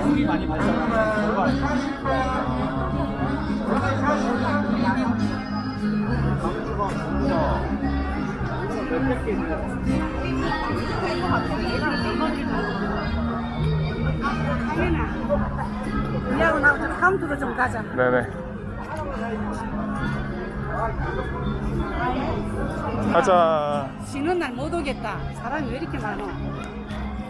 이불이 많이 발전한 우리하고 나하고 좀 카운트로 좀 가자. 네네. 가자. 쉬는 날 못 오겠다. 사람이 왜 이렇게 많어?